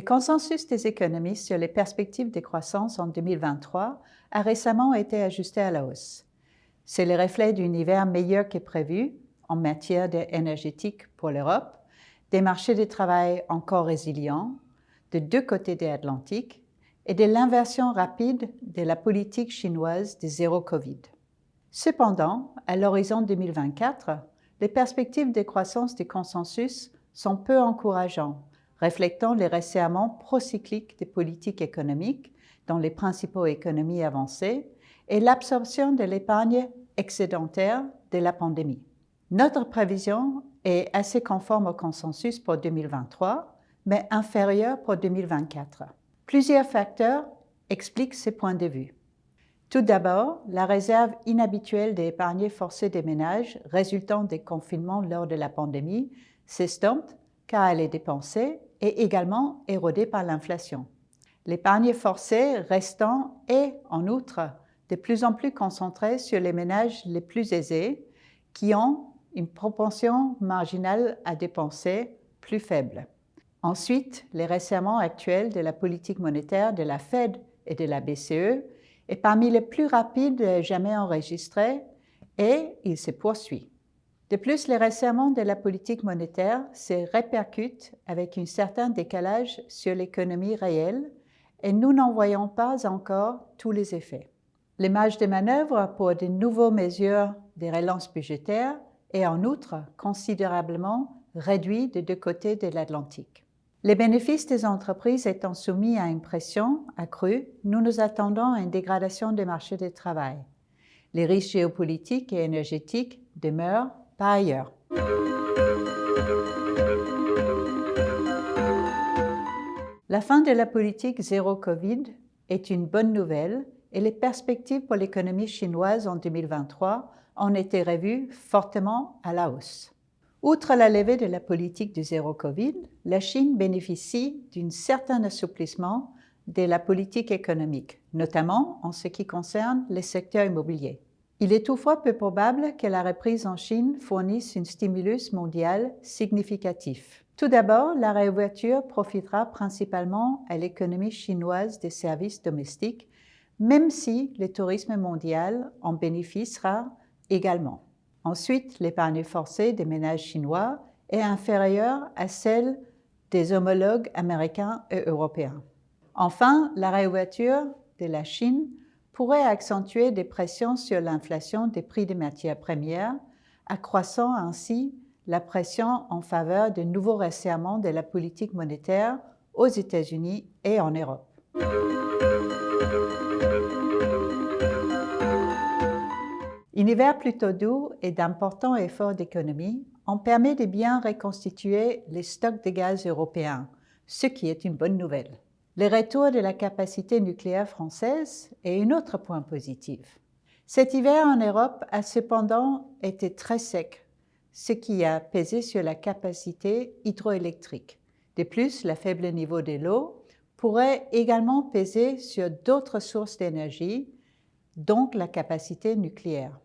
Le consensus des économistes sur les perspectives de croissance en 2023 a récemment été ajusté à la hausse. C'est le reflet d'un hiver meilleur que prévu en matière énergétique pour l'Europe, des marchés de travail encore résilients de deux côtés de l'Atlantique et de l'inversion rapide de la politique chinoise de zéro Covid. Cependant, à l'horizon 2024, les perspectives de croissance du consensus sont peu encourageantes, reflétant les resserrements procycliques des politiques économiques dans les principaux économies avancées et l'absorption de l'épargne excédentaire de la pandémie. Notre prévision est assez conforme au consensus pour 2023, mais inférieure pour 2024. Plusieurs facteurs expliquent ces points de vue. Tout d'abord, la réserve inhabituelle d'épargne forcée des ménages résultant des confinements lors de la pandémie s'estompe car elle est dépensée et également érodée par l'inflation. L'épargne forcée restant est, en outre, de plus en plus concentrée sur les ménages les plus aisés qui ont une propension marginale à dépenser plus faible. Ensuite, les resserrements actuels de la politique monétaire de la Fed et de la BCE est parmi les plus rapides jamais enregistrés et il se poursuit. De plus, les resserrements de la politique monétaire se répercutent avec un certain décalage sur l'économie réelle et nous n'en voyons pas encore tous les effets. Les marges de manœuvre pour de nouvelles mesures de relance budgétaire est en outre considérablement réduit des deux côtés de l'Atlantique. Les bénéfices des entreprises étant soumis à une pression accrue, nous nous attendons à une dégradation des marchés du travail. Les risques géopolitiques et énergétiques demeurent par ailleurs. La fin de la politique zéro Covid est une bonne nouvelle et les perspectives pour l'économie chinoise en 2023 ont été revues fortement à la hausse. Outre la levée de la politique du zéro Covid, la Chine bénéficie d'un certain assouplissement de la politique économique, notamment en ce qui concerne les secteurs immobiliers. Il est toutefois peu probable que la reprise en Chine fournisse un stimulus mondial significatif. Tout d'abord, la réouverture profitera principalement à l'économie chinoise des services domestiques, même si le tourisme mondial en bénéficiera également. Ensuite, l'épargne forcée des ménages chinois est inférieure à celle des homologues américains et européens. Enfin, la réouverture de la Chine pourrait accentuer des pressions sur l'inflation des prix des matières premières, accroissant ainsi la pression en faveur de nouveaux resserrements de la politique monétaire aux États-Unis et en Europe. Un hiver plutôt doux et d'importants efforts d'économie ont permis de bien reconstituer les stocks de gaz européens, ce qui est une bonne nouvelle. Le retour de la capacité nucléaire française est un autre point positif. Cet hiver en Europe a cependant été très sec, ce qui a pesé sur la capacité hydroélectrique. De plus, le faible niveau de l'eau pourrait également peser sur d'autres sources d'énergie donc la capacité nucléaire.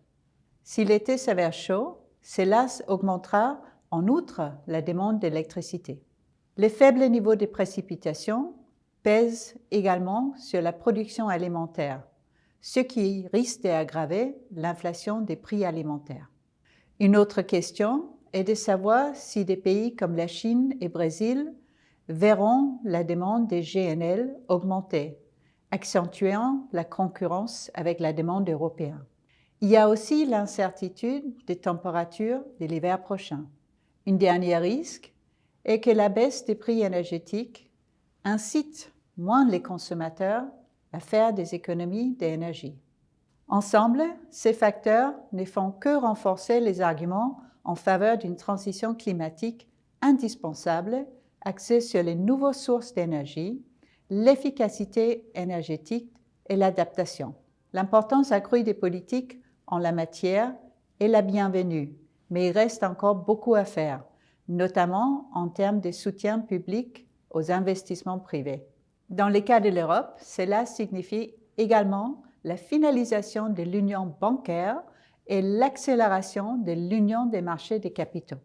Si l'été s'avère chaud, cela augmentera en outre la demande d'électricité. Les faibles niveaux de précipitations pèsent également sur la production alimentaire, ce qui risque d'aggraver l'inflation des prix alimentaires. Une autre question est de savoir si des pays comme la Chine et le Brésil verront la demande des GNL augmenter accentuant la concurrence avec la demande européenne. Il y a aussi l'incertitude des températures de l'hiver prochain. Un dernier risque est que la baisse des prix énergétiques incite moins les consommateurs à faire des économies d'énergie. Ensemble, ces facteurs ne font que renforcer les arguments en faveur d'une transition climatique indispensable axée sur les nouvelles sources d'énergie l'efficacité énergétique et l'adaptation. L'importance accrue des politiques en la matière est la bienvenue, mais il reste encore beaucoup à faire, notamment en termes de soutien public aux investissements privés. Dans le cas de l'Europe, cela signifie également la finalisation de l'union bancaire et l'accélération de l'union des marchés des capitaux.